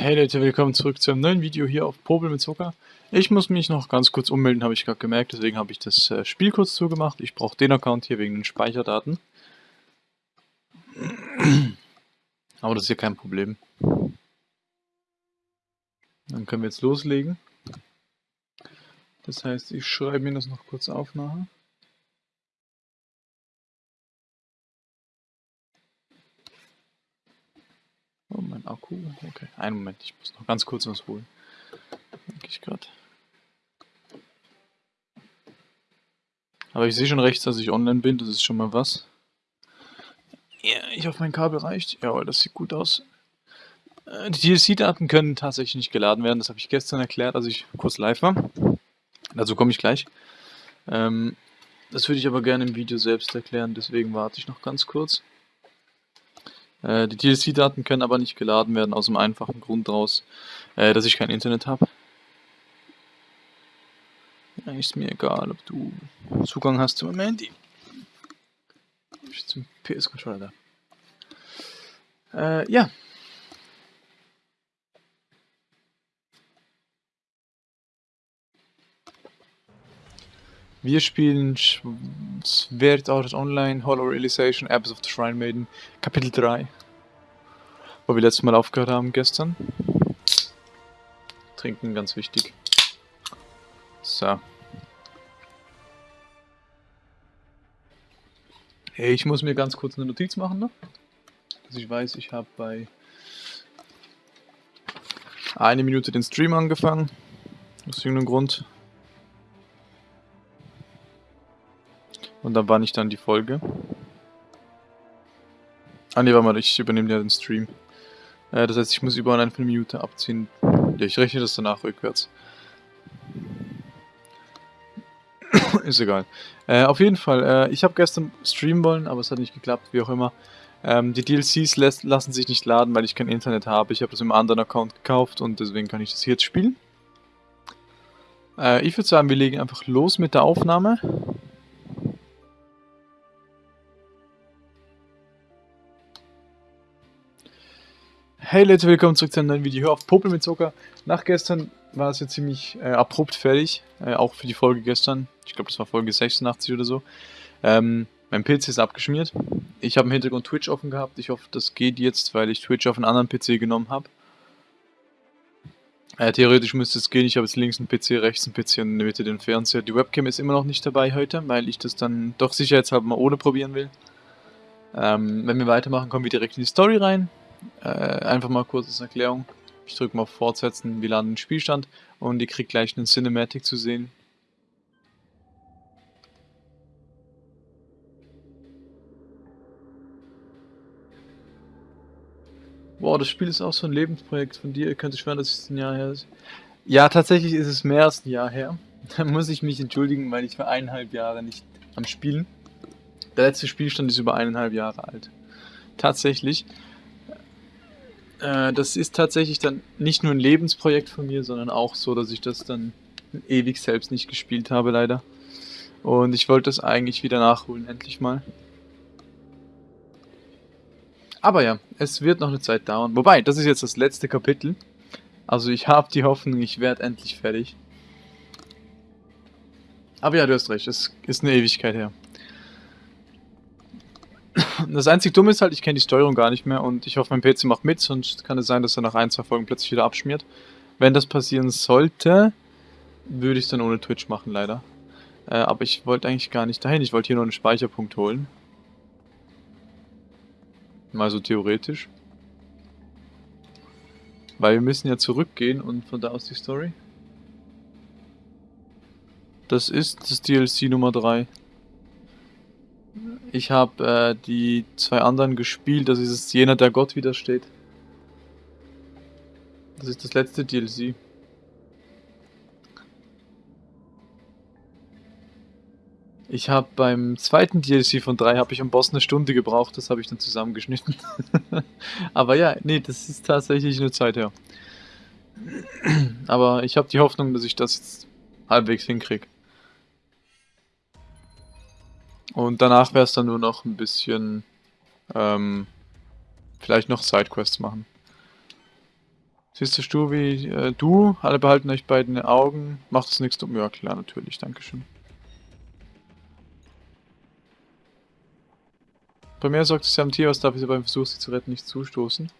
Hey Leute, willkommen zurück zu einem neuen Video hier auf Popel mit Zucker. Ich muss mich noch ganz kurz ummelden, habe ich gerade gemerkt, deswegen habe ich das äh, Spiel kurz zugemacht. Ich brauche den Account hier wegen den Speicherdaten. Aber das ist ja kein Problem. Dann können wir jetzt loslegen. Das heißt, ich schreibe mir das noch kurz auf nachher. Oh, mein Akku. Okay, einen Moment, ich muss noch ganz kurz was holen. Denke ich gerade. Aber ich sehe schon rechts, dass ich online bin, das ist schon mal was. Ja, ich hoffe, mein Kabel reicht. Jawohl, das sieht gut aus. Äh, die DLC-Daten können tatsächlich nicht geladen werden, das habe ich gestern erklärt, als ich kurz live war. Dazu komme ich gleich. Ähm, das würde ich aber gerne im Video selbst erklären, deswegen warte ich noch ganz kurz. Äh, die DLC-Daten können aber nicht geladen werden, aus dem einfachen Grund daraus, äh, dass ich kein Internet habe. Ist mir egal, ob du Zugang hast zu meinem Handy. Zum PS-Controller da. Äh, ja. Wir spielen Sword Art Online Hollow Realization Apps of the Shrine Maiden Kapitel 3. Wo wir letztes Mal aufgehört haben gestern. Trinken, ganz wichtig. So. Hey, ich muss mir ganz kurz eine Notiz machen noch. Dass ich weiß, ich habe bei eine Minute den Stream angefangen. Aus irgendeinem Grund. Und dann war nicht dann die Folge. Ah ne, warte mal, ich übernehme ja den Stream. Äh, das heißt, ich muss überall eine Minute abziehen. Ja, ich rechne das danach rückwärts. Ist egal. Äh, auf jeden Fall, äh, ich habe gestern streamen wollen, aber es hat nicht geklappt, wie auch immer. Ähm, die DLCs lässt, lassen sich nicht laden, weil ich kein Internet habe. Ich habe das im anderen Account gekauft und deswegen kann ich das hier jetzt spielen. Äh, ich würde sagen, wir legen einfach los mit der Aufnahme. Hey Leute, willkommen zurück zu einem neuen Video hier auf Popel mit Zucker. Nach gestern war es ja ziemlich äh, abrupt fertig, äh, auch für die Folge gestern. Ich glaube, das war Folge 86 oder so. Ähm, mein PC ist abgeschmiert. Ich habe im Hintergrund Twitch offen gehabt. Ich hoffe, das geht jetzt, weil ich Twitch auf einen anderen PC genommen habe. Äh, theoretisch müsste es gehen. Ich habe jetzt links einen PC, rechts einen PC und in der Mitte den Fernseher. Die Webcam ist immer noch nicht dabei heute, weil ich das dann doch sicherheitshalber mal ohne probieren will. Ähm, wenn wir weitermachen, kommen wir direkt in die Story rein. Äh, einfach mal kurz als Erklärung. Ich drücke mal auf Fortsetzen, wir laden den Spielstand und ihr kriegt gleich einen Cinematic zu sehen. Boah, das Spiel ist auch so ein Lebensprojekt von dir. Ihr könnt schwören, dass es ein Jahr her ist. Ja, tatsächlich ist es mehr als ein Jahr her. Da muss ich mich entschuldigen, weil ich war eineinhalb Jahre nicht am Spielen. Der letzte Spielstand ist über eineinhalb Jahre alt. Tatsächlich. Äh, das ist tatsächlich dann nicht nur ein Lebensprojekt von mir, sondern auch so, dass ich das dann ewig selbst nicht gespielt habe, leider. Und ich wollte das eigentlich wieder nachholen, endlich mal. Aber ja, es wird noch eine Zeit dauern. Wobei, das ist jetzt das letzte Kapitel. Also ich habe die Hoffnung, ich werde endlich fertig. Aber ja, du hast recht, es ist eine Ewigkeit her. Das einzige Dumme ist halt, ich kenne die Steuerung gar nicht mehr und ich hoffe, mein PC macht mit, sonst kann es sein, dass er nach ein, zwei Folgen plötzlich wieder abschmiert. Wenn das passieren sollte, würde ich es dann ohne Twitch machen, leider. Äh, aber ich wollte eigentlich gar nicht dahin, ich wollte hier nur einen Speicherpunkt holen. Mal so theoretisch. Weil wir müssen ja zurückgehen und von da aus die Story. Das ist das DLC Nummer 3. Ich habe äh, die zwei anderen gespielt, das ist es jener, der Gott widersteht. Das ist das letzte DLC. Ich habe beim zweiten DLC von 3 habe ich am Boss eine Stunde gebraucht, das habe ich dann zusammengeschnitten. Aber ja, nee, das ist tatsächlich eine Zeit her. Aber ich habe die Hoffnung, dass ich das jetzt halbwegs hinkriege. Und danach wäre es dann nur noch ein bisschen, ähm, vielleicht noch Sidequests machen. Siehst du, Stubi, äh, du, alle behalten euch beiden Augen. Macht es nichts um. Ja, klar, natürlich, dankeschön. Primär sorgt es ja am Tier, was darf ich beim Versuch, sie zu retten, nicht zustoßen.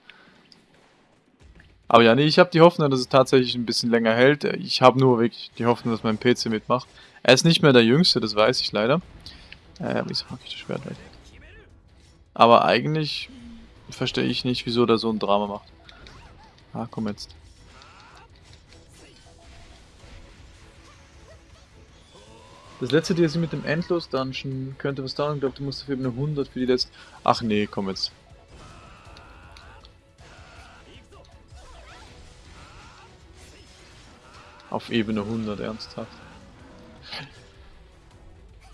Aber ja, nee, ich habe die Hoffnung, dass es tatsächlich ein bisschen länger hält. Ich habe nur wirklich die Hoffnung, dass mein PC mitmacht. Er ist nicht mehr der Jüngste, das weiß ich leider. Äh, wieso mag ich das Schwert weg? Aber eigentlich verstehe ich nicht, wieso der so ein Drama macht. Ah, komm jetzt. Das letzte DLC mit dem Endlos-Dungeon könnte was dauern. Ich glaube, du musst auf Ebene 100 für die letzte... Ach nee, komm jetzt. Auf Ebene 100, ernsthaft.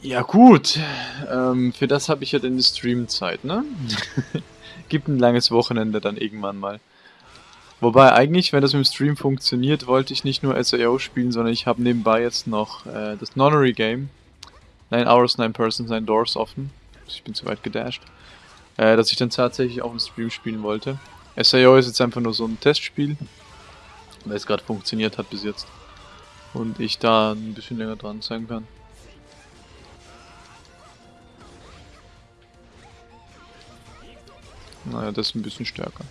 Ja gut, ähm, für das habe ich ja den Stream-Zeit, ne? Gibt ein langes Wochenende dann irgendwann mal. Wobei eigentlich, wenn das mit dem Stream funktioniert, wollte ich nicht nur SAO spielen, sondern ich habe nebenbei jetzt noch äh, das Nonary Game. 9 Hours, 9 Persons, 9 Doors offen. Ich bin zu weit gedasht. Äh, dass ich dann tatsächlich auch im Stream spielen wollte. SAO ist jetzt einfach nur so ein Testspiel, weil es gerade funktioniert hat bis jetzt. Und ich da ein bisschen länger dran sein kann. Naja, das ist ein bisschen stärker.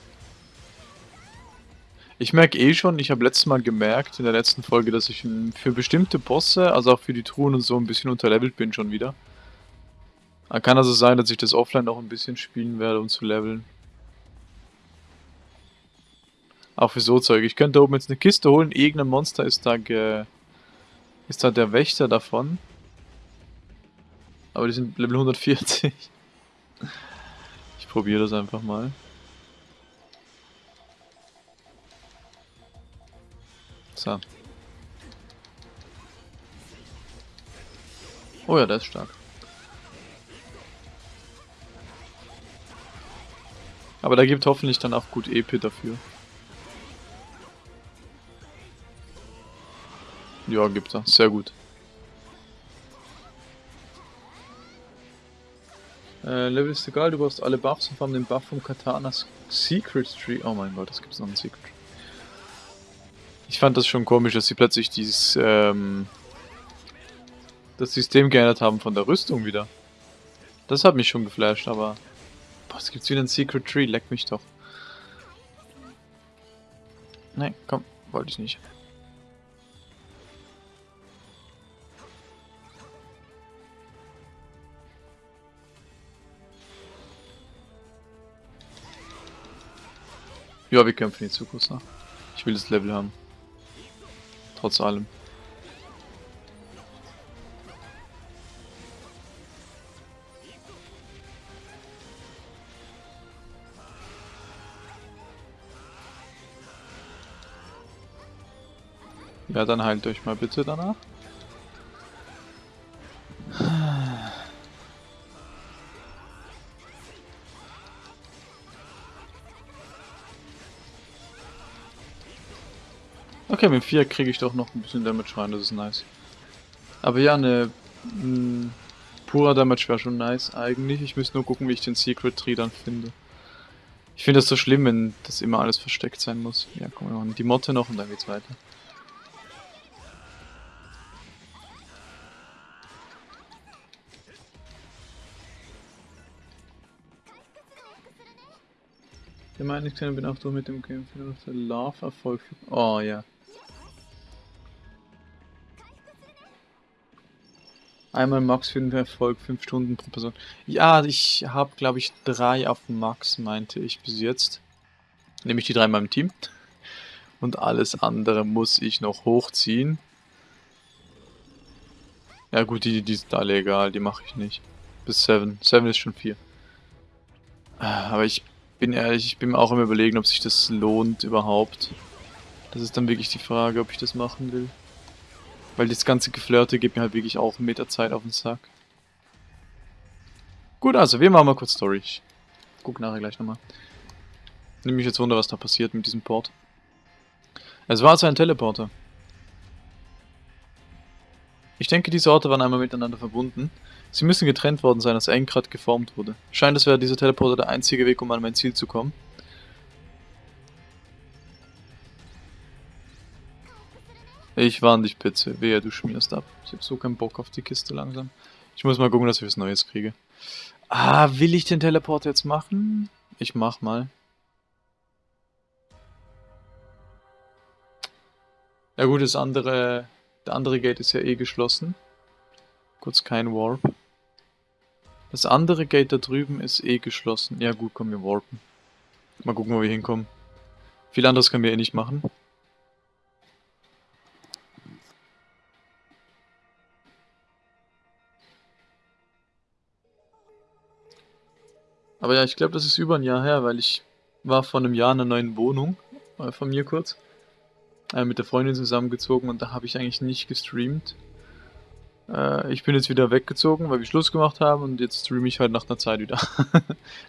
Ich merke eh schon, ich habe letztes Mal gemerkt in der letzten Folge, dass ich für bestimmte Bosse, also auch für die Truhen und so, ein bisschen unterlevelt bin schon wieder. Kann also sein, dass ich das offline noch ein bisschen spielen werde, um zu leveln. Auch für so Zeug. Ich könnte oben jetzt eine Kiste holen, irgendein Monster ist da ge... Ist da der Wächter davon. Aber die sind Level 140 probiere das einfach mal. So. Oh ja, der ist stark. Aber da gibt hoffentlich dann auch gut EP dafür. Ja, gibt er. Sehr gut. Äh, Level ist egal, du brauchst alle Buffs und vor allem den Buff vom Katanas Secret Tree. Oh mein Gott, das gibt's noch einen Secret Tree. Ich fand das schon komisch, dass sie plötzlich dieses, ähm, das System geändert haben von der Rüstung wieder. Das hat mich schon geflasht, aber... Boah, es gibt wieder einen Secret Tree, leck mich doch. Nein, komm, wollte ich nicht. Ja, wir kämpfen jetzt Zukunft nach. Ich will das Level haben. Trotz allem. Ja, dann heilt euch mal bitte danach. Okay, mit 4 kriege ich doch noch ein bisschen Damage rein, das ist nice. Aber ja, eine purer Damage wäre schon nice eigentlich. Ich müsste nur gucken, wie ich den Secret Tree dann finde. Ich finde das so schlimm, wenn das immer alles versteckt sein muss. Ja, komm, wir machen die Motte noch und dann geht's weiter. Ich meine, ich bin auch durch mit dem Game für der Love-Erfolg. Oh ja. Einmal Max für den Erfolg, 5 Stunden pro Person. Ja, ich habe, glaube ich, drei auf Max, meinte ich bis jetzt. Nämlich die drei in meinem Team. Und alles andere muss ich noch hochziehen. Ja gut, die, die sind alle egal, die mache ich nicht. Bis 7. 7 ist schon 4. Aber ich bin ehrlich, ich bin mir auch im überlegen, ob sich das lohnt überhaupt. Das ist dann wirklich die Frage, ob ich das machen will. Weil das ganze Geflirte geht mir halt wirklich auch mit der Zeit auf den Sack. Gut, also wir machen mal kurz Story. Ich guck nachher gleich nochmal. Nimm mich jetzt wunder, was da passiert mit diesem Port. Es war also ein Teleporter. Ich denke, diese Orte waren einmal miteinander verbunden. Sie müssen getrennt worden sein, als Engrad geformt wurde. Scheint, es wäre dieser Teleporter der einzige Weg, um an mein Ziel zu kommen. Ich warne dich, Pizze. Wehe, du schmierst ab. Ich hab so keinen Bock auf die Kiste langsam. Ich muss mal gucken, dass ich was Neues kriege. Ah, will ich den Teleport jetzt machen? Ich mach mal. Ja gut, das andere, der andere Gate ist ja eh geschlossen. Kurz kein Warp. Das andere Gate da drüben ist eh geschlossen. Ja gut, kommen wir warpen. Mal gucken, wo wir hinkommen. Viel anderes können wir eh nicht machen. Aber ja, ich glaube, das ist über ein Jahr her, weil ich war vor einem Jahr in einer neuen Wohnung, äh, von mir kurz, äh, mit der Freundin zusammengezogen und da habe ich eigentlich nicht gestreamt. Äh, ich bin jetzt wieder weggezogen, weil wir Schluss gemacht haben und jetzt streame ich halt nach einer Zeit wieder.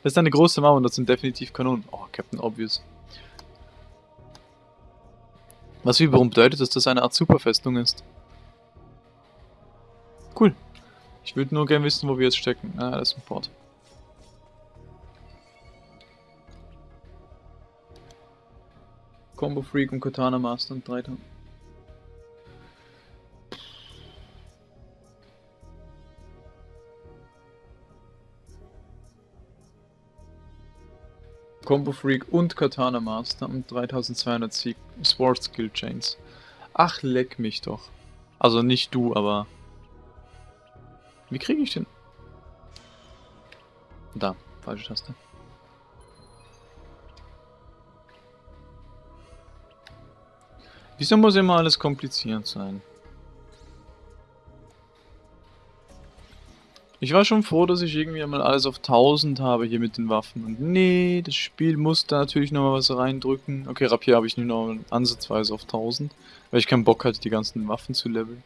das ist eine große Mauer und das sind definitiv Kanonen. Oh, Captain Obvious. Was wiederum bedeutet, dass das eine Art Superfestung ist. Cool. Ich würde nur gerne wissen, wo wir jetzt stecken. Ah, das ist ein Port. Combo Freak und Katana Master und 3000. Combo Freak und Katana Master und 3200 Sieg Sport Skill Chains. Ach, leck mich doch. Also nicht du, aber... Wie kriege ich den? Da, falsche Taste. Wieso muss immer alles kompliziert sein? Ich war schon froh, dass ich irgendwie einmal alles auf 1000 habe hier mit den Waffen. Und nee, das Spiel muss da natürlich noch mal was reindrücken. Okay, Rapier habe ich nur noch ansatzweise auf 1000. Weil ich keinen Bock hatte, die ganzen Waffen zu leveln.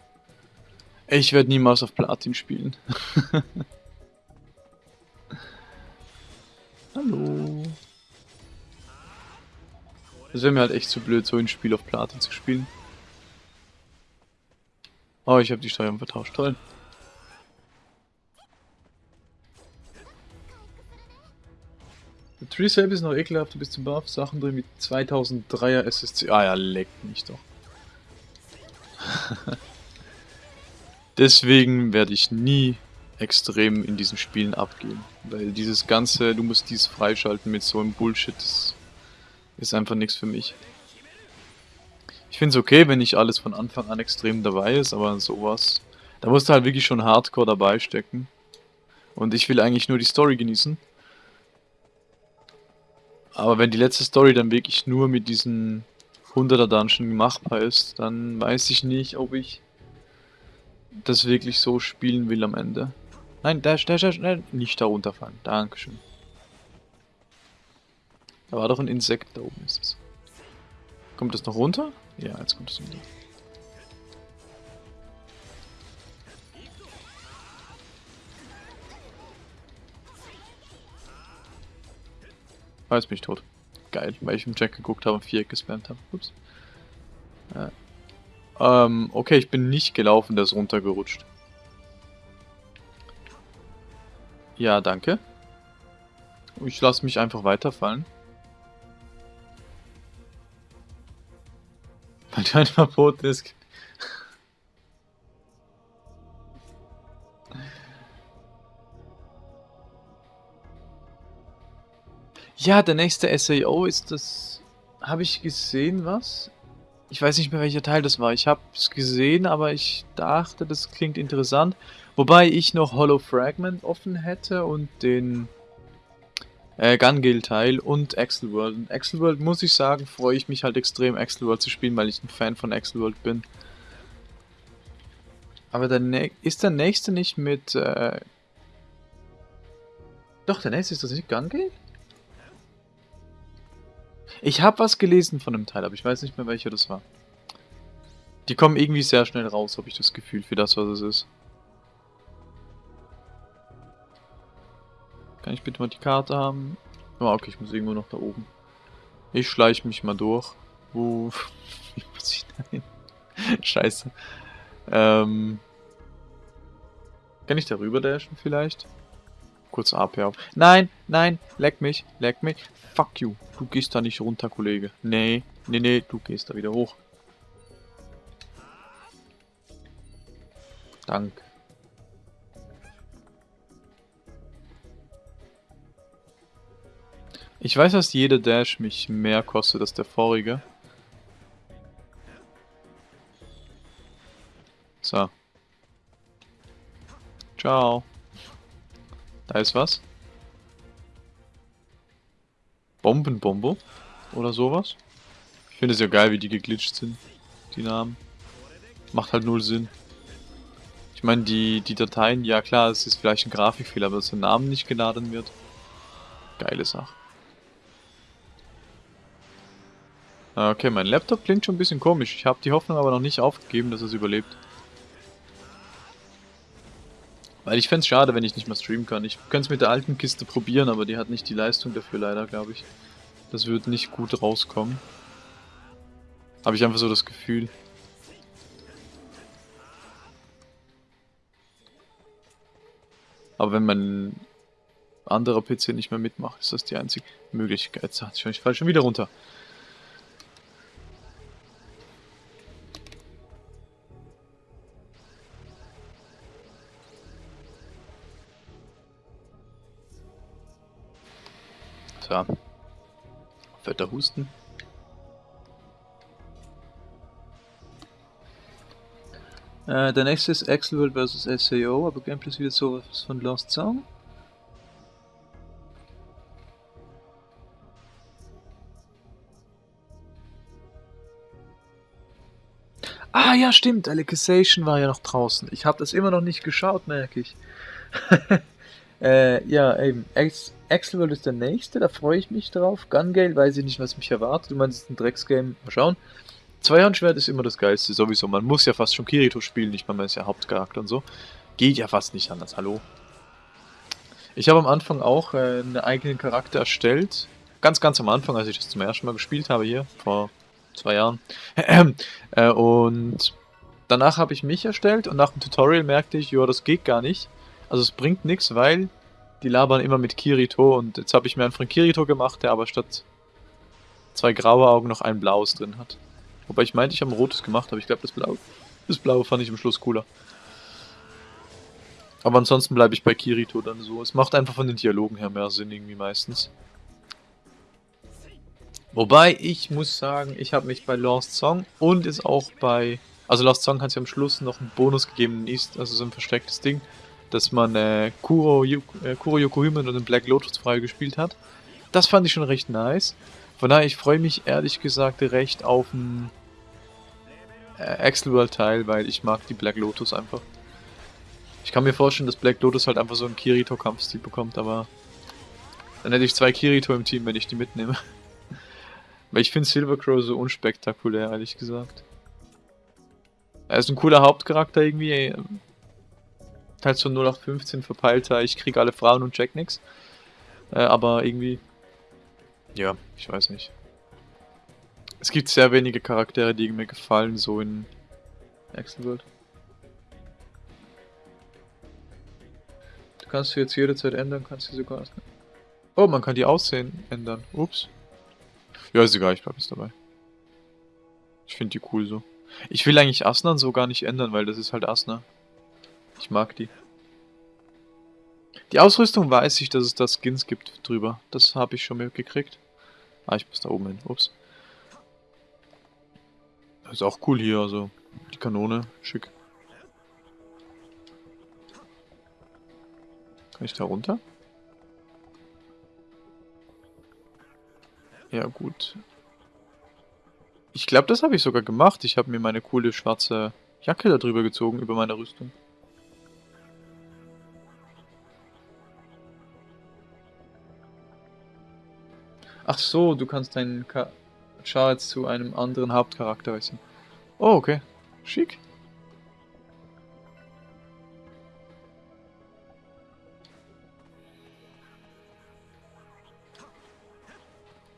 Ich werde niemals auf Platin spielen. Hallo. Das wäre mir halt echt zu blöd, so ein Spiel auf Platin zu spielen. Oh, ich habe die Steuerung vertauscht. Toll. Der Tree Save ist noch ekelhaft, du bist zum Buff. Sachen drin mit 2003er SSC. Ah ja, leckt mich doch. Deswegen werde ich nie extrem in diesen Spielen abgehen. Weil dieses ganze, du musst dies freischalten mit so einem Bullshit, das ist einfach nichts für mich. Ich finde es okay, wenn nicht alles von Anfang an extrem dabei ist, aber sowas, da musst du halt wirklich schon hardcore dabei stecken. Und ich will eigentlich nur die Story genießen. Aber wenn die letzte Story dann wirklich nur mit diesen 100er Dungeon machbar ist, dann weiß ich nicht, ob ich das wirklich so spielen will am Ende. Nein, dash, dash, dash, nein, nicht da runterfallen. Dankeschön. Da war doch ein Insekt, da oben ist es. Kommt das noch runter? Ja, jetzt kommt es runter. Ah, jetzt bin ich tot. Geil, weil ich im Jack geguckt habe und Viereck gespammt habe. Ups. Äh. Ähm, okay, ich bin nicht gelaufen, der ist runtergerutscht. Ja, danke. Ich lasse mich einfach weiterfallen. Du ein Verbot ist. Ja, der nächste SAO ist das... Habe ich gesehen, was? Ich weiß nicht mehr, welcher Teil das war. Ich habe es gesehen, aber ich dachte, das klingt interessant. Wobei ich noch Hollow Fragment offen hätte und den äh, und Axel World. Und Axel World, muss ich sagen, freue ich mich halt extrem, Axel World zu spielen, weil ich ein Fan von Axel World bin. Aber der ist der nächste nicht mit... Äh Doch, der nächste ist das nicht Gun-Gale? Ich habe was gelesen von dem Teil, aber ich weiß nicht mehr, welcher das war. Die kommen irgendwie sehr schnell raus, habe ich das Gefühl, für das, was es ist. Kann ich bitte mal die Karte haben? Oh, okay, ich muss irgendwo noch da oben. Ich schleiche mich mal durch. Wo... Wie muss ich da hin? Scheiße. Ähm... Kann ich da rüber dashen vielleicht? Kurz AP auf. Nein, nein, leck mich, leck mich. Fuck you. Du gehst da nicht runter, Kollege. Nee, nee, nee, du gehst da wieder hoch. Dank. Ich weiß, dass jeder Dash mich mehr kostet als der vorige. So. Ciao. Da ist was. Bombenbombo oder sowas. Ich finde es ja geil, wie die geglitscht sind, die Namen. Macht halt null Sinn. Ich meine, die, die Dateien, ja klar, es ist vielleicht ein Grafikfehler, aber dass der Name nicht geladen wird. Geile Sache. Okay, mein Laptop klingt schon ein bisschen komisch. Ich habe die Hoffnung aber noch nicht aufgegeben, dass es überlebt. Weil ich fände es schade, wenn ich nicht mehr streamen kann. Ich könnte es mit der alten Kiste probieren, aber die hat nicht die Leistung dafür leider, glaube ich. Das wird nicht gut rauskommen. Habe ich einfach so das Gefühl. Aber wenn mein anderer PC nicht mehr mitmacht, ist das die einzige Möglichkeit. Ich fall schon wieder runter. Fetter Husten. Äh, der nächste ist Axelworld vs. SAO, aber Gameplay ist wieder sowas von Lost Song. Ah ja, stimmt, Alicization war ja noch draußen. Ich habe das immer noch nicht geschaut, merke ich. äh, ja, eben. Axelworld ist der nächste, da freue ich mich drauf. Gun Gale, weiß ich nicht, was mich erwartet. Du meinst, es ist ein Drecksgame. Mal schauen. Zweihandschwert ist immer das Geilste, sowieso. Man muss ja fast schon Kirito spielen, nicht mal, man ist ja Hauptcharakter und so. Geht ja fast nicht anders, hallo. Ich habe am Anfang auch äh, einen eigenen Charakter erstellt. Ganz, ganz am Anfang, als ich das zum ersten Mal gespielt habe hier, vor zwei Jahren. äh, und danach habe ich mich erstellt und nach dem Tutorial merkte ich, ja, das geht gar nicht. Also es bringt nichts, weil die labern immer mit Kirito und jetzt habe ich mir einen von Kirito gemacht, der aber statt zwei graue Augen noch ein blaues drin hat. Wobei ich meinte, ich habe ein rotes gemacht, aber ich glaube, das blaue, das blaue fand ich am Schluss cooler. Aber ansonsten bleibe ich bei Kirito dann so. Es macht einfach von den Dialogen her mehr Sinn irgendwie meistens. Wobei, ich muss sagen, ich habe mich bei Lost Song und ist auch bei... Also Lost Song hat ja am Schluss noch einen Bonus gegeben in East, also so ein verstecktes Ding, dass man äh, Kuro, äh, Kuro Yokohima und den Black Lotus frei gespielt hat. Das fand ich schon recht nice. Von daher, ich freue mich ehrlich gesagt recht auf ein äh, Axelworld Teil, weil ich mag die Black Lotus einfach. Ich kann mir vorstellen, dass Black Lotus halt einfach so einen Kirito-Kampfstil bekommt, aber dann hätte ich zwei Kirito im Team, wenn ich die mitnehme. weil ich finde Silvercrow so unspektakulär, ehrlich gesagt. Er ist ein cooler Hauptcharakter irgendwie. Halt so 0815 verpeilter, ich krieg alle Frauen und check nix. Äh, aber irgendwie... Ja, ich weiß nicht. Es gibt sehr wenige Charaktere, die mir gefallen, so in World. Du kannst sie jetzt jederzeit ändern, kannst sie sogar... Oh, man kann die Aussehen ändern. Ups. Ja, ist egal, ich bleib jetzt dabei. Ich finde die cool so. Ich will eigentlich Asnan so gar nicht ändern, weil das ist halt Asna. Ich mag die. Die Ausrüstung weiß ich, dass es da Skins gibt drüber. Das habe ich schon mitgekriegt. Ah, ich muss da oben hin. Ups. Ist auch cool hier, also die Kanone, schick. Kann ich da runter? Ja, gut. Ich glaube, das habe ich sogar gemacht. Ich habe mir meine coole schwarze Jacke da drüber gezogen, über meine Rüstung. Ach so, du kannst deinen Ka Charles zu einem anderen Hauptcharakter wechseln. Oh, okay. Schick.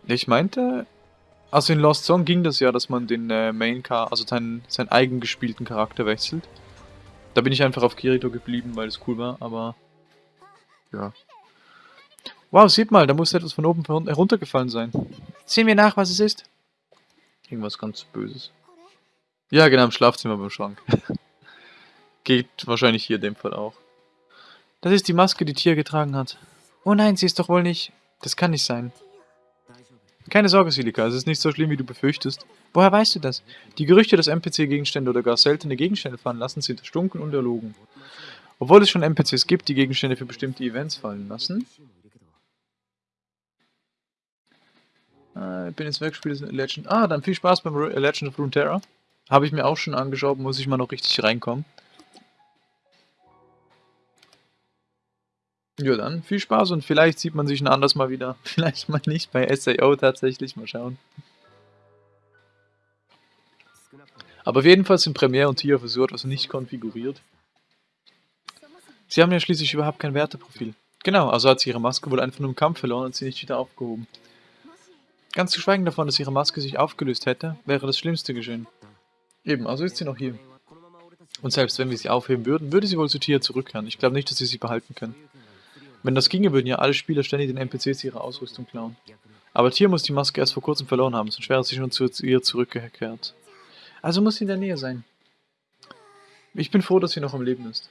Ich meinte, also in Lost Song ging das ja, dass man den äh, Main Car, also seinen, seinen eigen gespielten Charakter wechselt. Da bin ich einfach auf Kirito geblieben, weil es cool war, aber ja. Wow, sieht mal, da muss etwas von oben heruntergefallen sein. Sehen wir nach, was es ist. Irgendwas ganz Böses. Ja, genau, im Schlafzimmer beim Schrank. Geht wahrscheinlich hier in dem Fall auch. Das ist die Maske, die Tia getragen hat. Oh nein, sie ist doch wohl nicht... Das kann nicht sein. Keine Sorge, Silika, es ist nicht so schlimm, wie du befürchtest. Woher weißt du das? Die Gerüchte, dass NPC-Gegenstände oder gar seltene Gegenstände fallen lassen, sind erstunken und erlogen. Obwohl es schon NPCs gibt, die Gegenstände für bestimmte Events fallen lassen. Äh, ich bin jetzt weg, spiele Legend. Ah, dann viel Spaß beim Legend of Runeterra. Habe ich mir auch schon angeschaut, muss ich mal noch richtig reinkommen. Ja dann, viel Spaß und vielleicht sieht man sich ein anderes Mal wieder. Vielleicht mal nicht bei SAO tatsächlich, mal schauen. Aber auf jeden Fall sind Premiere und Tia für so etwas nicht konfiguriert. Sie haben ja schließlich überhaupt kein Werteprofil. Genau, also hat sie ihre Maske wohl einfach nur im Kampf verloren und sie nicht wieder aufgehoben. Ganz zu schweigen davon, dass ihre Maske sich aufgelöst hätte, wäre das Schlimmste geschehen. Eben, also ist sie noch hier. Und selbst wenn wir sie aufheben würden, würde sie wohl zu Tia zurückkehren. Ich glaube nicht, dass sie sie behalten können. Wenn das ginge, würden ja alle Spieler ständig den NPCs ihre Ausrüstung klauen. Aber Tia muss die Maske erst vor kurzem verloren haben, sonst wäre sie schon zu ihr zurückgekehrt. Also muss sie in der Nähe sein. Ich bin froh, dass sie noch am Leben ist.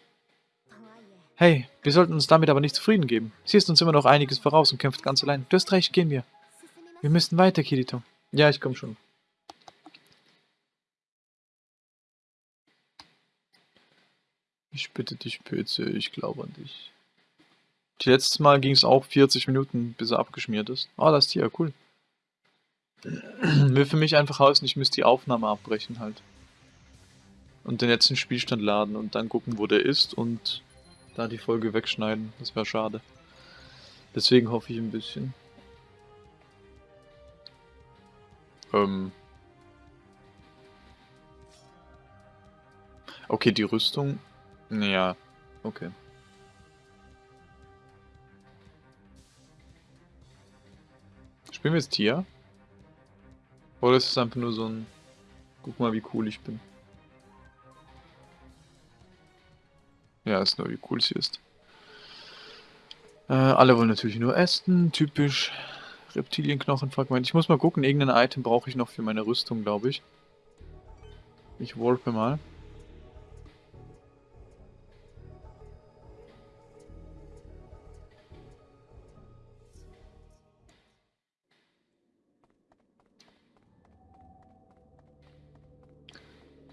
Hey, wir sollten uns damit aber nicht zufrieden geben. Sie ist uns immer noch einiges voraus und kämpft ganz allein. Du hast recht, gehen wir. Wir müssen weiter, Kirito. Ja, ich komme schon. Ich bitte dich, Pöze, ich glaube an dich. Letztes Mal ging es auch 40 Minuten, bis er abgeschmiert ist. Oh, das ist hier, cool. Will für mich einfach heißen, ich müsste die Aufnahme abbrechen halt. Und den letzten Spielstand laden und dann gucken, wo der ist und da die Folge wegschneiden. Das wäre schade. Deswegen hoffe ich ein bisschen. Ähm. Okay, die Rüstung. Ja, okay. Spielen wir jetzt Tier? Oder ist es einfach nur so ein... Guck mal, wie cool ich bin. Ja, ist nur, wie cool sie ist. Äh, alle wollen natürlich nur essen, typisch Reptilienknochenfragment. Ich muss mal gucken, irgendein Item brauche ich noch für meine Rüstung, glaube ich. Ich wolpe mal.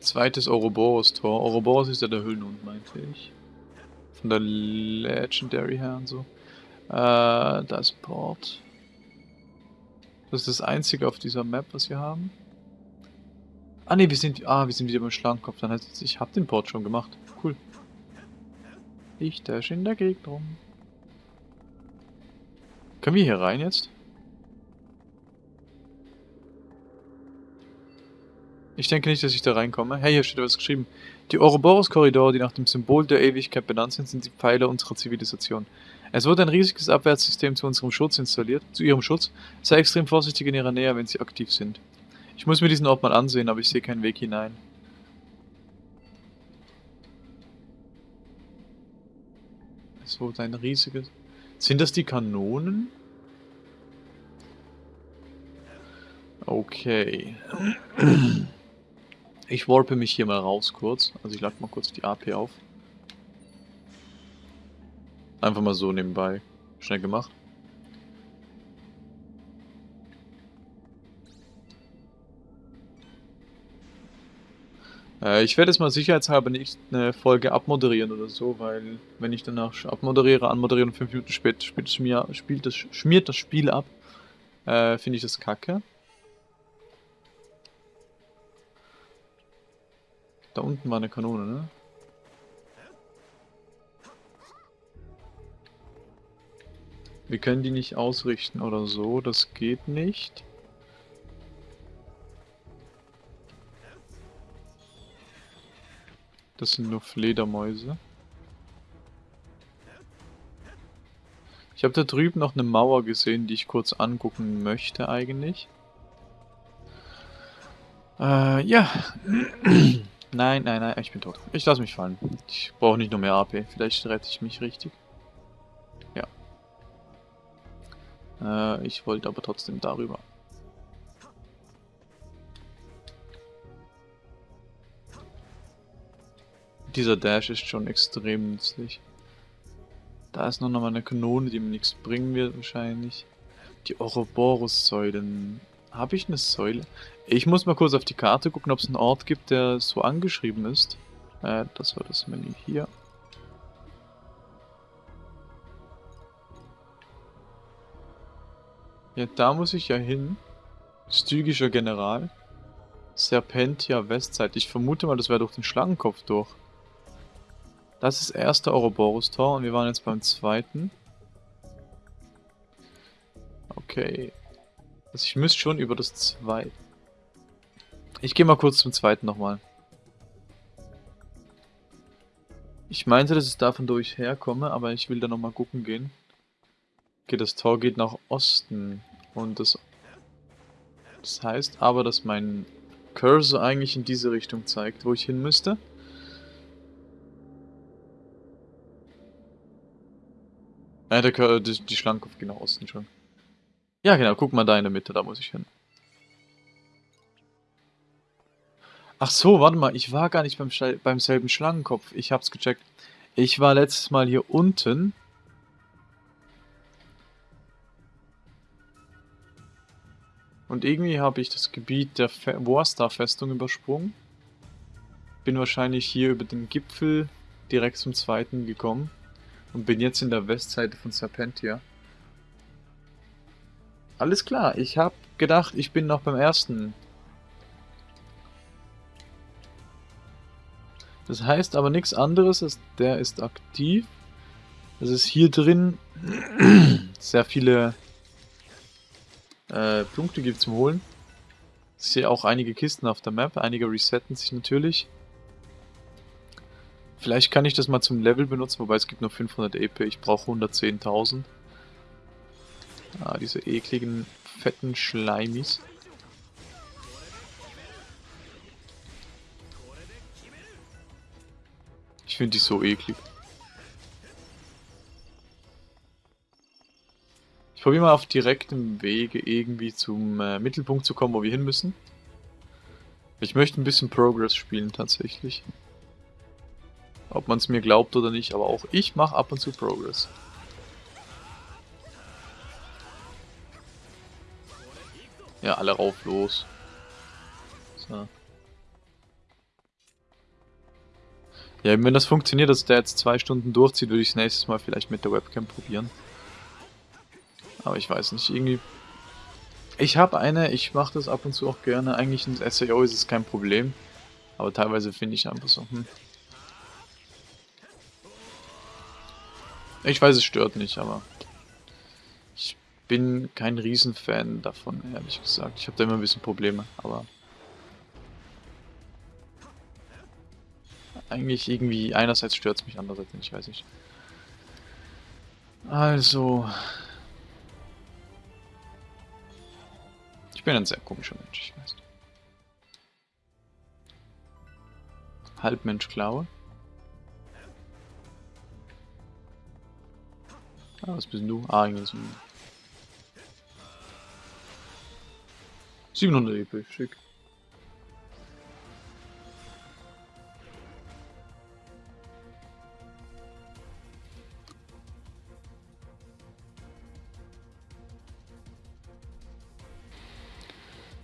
Zweites Ouroboros-Tor. Ouroboros ist ja der Höhlenhund, meinte ich. Von der Legendary her und so. Äh, da ist Port. Das ist das einzige auf dieser Map, was wir haben. Ah ne, wir sind, ah, wir sind wieder beim Schlangenkopf. Dann heißt es, ich habe den Port schon gemacht. Cool. Ich dash in der Gegend rum. Können wir hier rein jetzt? Ich denke nicht, dass ich da reinkomme. Hey, hier steht was geschrieben. Die Ouroboros-Korridore, die nach dem Symbol der Ewigkeit benannt sind, sind die Pfeiler unserer Zivilisation. Es wurde ein riesiges Abwehrsystem zu unserem Schutz installiert, zu ihrem Schutz. Sei extrem vorsichtig in ihrer Nähe, wenn sie aktiv sind. Ich muss mir diesen Ort mal ansehen, aber ich sehe keinen Weg hinein. Es wurde ein riesiges... Sind das die Kanonen? Okay. Ich warpe mich hier mal raus kurz. Also ich lade mal kurz die AP auf. Einfach mal so nebenbei. Schnell gemacht. Äh, ich werde jetzt mal sicherheitshalber nicht eine Folge abmoderieren oder so, weil wenn ich danach abmoderiere, anmoderiere und 5 Minuten später spielt, schmier, spielt das, schmiert das Spiel ab, äh, finde ich das kacke. Da unten war eine Kanone, ne? Wir können die nicht ausrichten oder so, das geht nicht. Das sind nur Fledermäuse. Ich habe da drüben noch eine Mauer gesehen, die ich kurz angucken möchte eigentlich. Äh, ja. Nein, nein, nein, ich bin tot. Ich lasse mich fallen. Ich brauche nicht nur mehr AP. Vielleicht rette ich mich richtig. Äh, ich wollte aber trotzdem darüber. Dieser Dash ist schon extrem nützlich. Da ist noch mal eine Kanone, die mir nichts bringen wird wahrscheinlich. Die Ouroboros-Säulen. Habe ich eine Säule? Ich muss mal kurz auf die Karte gucken, ob es einen Ort gibt, der so angeschrieben ist. Äh, das war das Menü hier. Ja, da muss ich ja hin. Stygischer General. Serpentia Westzeit. Ich vermute mal, das wäre durch den Schlangenkopf durch. Das ist das erste Ouroboros-Tor und wir waren jetzt beim zweiten. Okay. Also ich müsste schon über das zweite. Ich gehe mal kurz zum zweiten nochmal. Ich meinte, dass ich davon durch herkomme, aber ich will da nochmal gucken gehen. Okay, das Tor geht nach Osten. Und das, das heißt aber, dass mein Cursor eigentlich in diese Richtung zeigt, wo ich hin müsste. Ja, der Cursor, die, die Schlangenkopf geht nach Osten schon. Ja, genau, guck mal da in der Mitte, da muss ich hin. Ach so, warte mal, ich war gar nicht beim, beim selben Schlangenkopf. Ich hab's gecheckt. Ich war letztes Mal hier unten. Und irgendwie habe ich das Gebiet der Warstar-Festung übersprungen. Bin wahrscheinlich hier über den Gipfel direkt zum zweiten gekommen. Und bin jetzt in der Westseite von Serpentia. Alles klar, ich habe gedacht, ich bin noch beim ersten Das heißt aber nichts anderes, als der ist aktiv. Es ist hier drin sehr viele äh, Punkte gibt zum Holen. Ich sehe auch einige Kisten auf der Map, einige resetten sich natürlich. Vielleicht kann ich das mal zum Level benutzen, wobei es gibt nur 500 EP, ich brauche 110.000. Ah, diese ekligen, fetten Schleimis. Ich finde die so eklig. Probiere mal auf direktem Wege irgendwie zum äh, Mittelpunkt zu kommen, wo wir hin müssen. Ich möchte ein bisschen Progress spielen tatsächlich. Ob man es mir glaubt oder nicht, aber auch ich mache ab und zu Progress. Ja, alle rauf los. So. Ja, wenn das funktioniert, dass der jetzt zwei Stunden durchzieht, würde ich es nächstes Mal vielleicht mit der Webcam probieren. Aber ich weiß nicht, irgendwie... Ich habe eine, ich mache das ab und zu auch gerne. Eigentlich in SAO ist es kein Problem. Aber teilweise finde ich einfach so, hm. Ich weiß, es stört nicht, aber... Ich bin kein Riesenfan davon, ehrlich gesagt. Ich habe da immer ein bisschen Probleme, aber... eigentlich irgendwie, einerseits stört es mich, andererseits nicht, weiß ich. Also... bin ein sehr komischer Mensch, ich weiß. Halbmensch Klaue. Ah, was bist du? Ah, irgendwie so 700 EP, schick.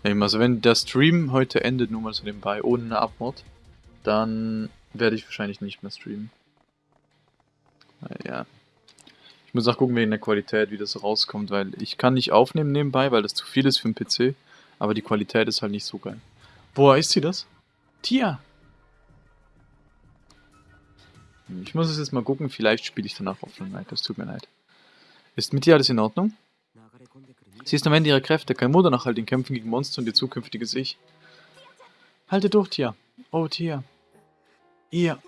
Also wenn der Stream heute endet, nur mal so nebenbei, ohne eine Abmod, dann werde ich wahrscheinlich nicht mehr streamen. Ja. Ich muss auch gucken wegen der Qualität, wie das rauskommt, weil ich kann nicht aufnehmen nebenbei, weil das zu viel ist für den PC, aber die Qualität ist halt nicht so geil. Woher ist sie das? Tia! Ich muss es jetzt mal gucken, vielleicht spiele ich danach offline es tut mir leid. Ist mit dir alles in Ordnung? Sie ist am Ende ihrer Kräfte, kein Mutter nach all den Kämpfen gegen Monster und ihr zukünftiges Ich. Halte durch, Tia. Oh, Tia. Ihr.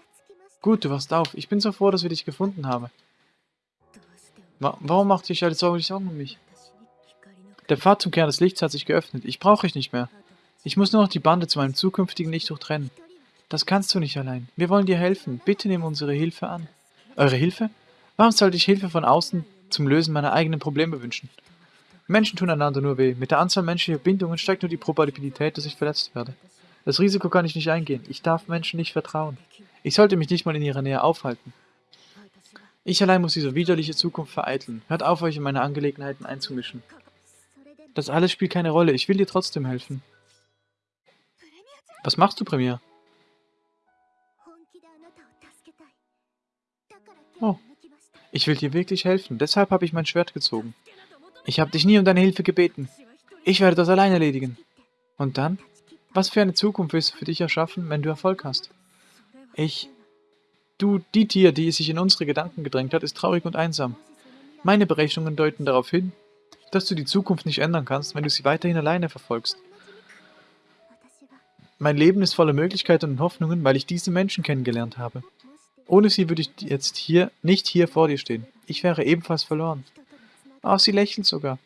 Gut, du wachst auf. Ich bin so froh, dass wir dich gefunden haben. Wa warum macht dich alle Sorgen, Sorgen um mich? Der Pfad zum Kern des Lichts hat sich geöffnet. Ich brauche euch nicht mehr. Ich muss nur noch die Bande zu meinem zukünftigen Ich durchtrennen. Das kannst du nicht allein. Wir wollen dir helfen. Bitte nimm unsere Hilfe an. Eure Hilfe? Warum sollte ich Hilfe von außen zum Lösen meiner eigenen Probleme wünschen? Menschen tun einander nur weh. Mit der Anzahl menschlicher Bindungen steigt nur die Probabilität, dass ich verletzt werde. Das Risiko kann ich nicht eingehen. Ich darf Menschen nicht vertrauen. Ich sollte mich nicht mal in ihrer Nähe aufhalten. Ich allein muss diese widerliche Zukunft vereiteln. Hört auf, euch in meine Angelegenheiten einzumischen. Das alles spielt keine Rolle. Ich will dir trotzdem helfen. Was machst du, Premier? Oh, ich will dir wirklich helfen. Deshalb habe ich mein Schwert gezogen. Ich habe dich nie um deine Hilfe gebeten. Ich werde das allein erledigen. Und dann? Was für eine Zukunft willst du für dich erschaffen, wenn du Erfolg hast? Ich... Du, die Tier, die sich in unsere Gedanken gedrängt hat, ist traurig und einsam. Meine Berechnungen deuten darauf hin, dass du die Zukunft nicht ändern kannst, wenn du sie weiterhin alleine verfolgst. Mein Leben ist voller Möglichkeiten und Hoffnungen, weil ich diese Menschen kennengelernt habe. Ohne sie würde ich jetzt hier nicht hier vor dir stehen. Ich wäre ebenfalls verloren. Ach, sie lächelt sogar.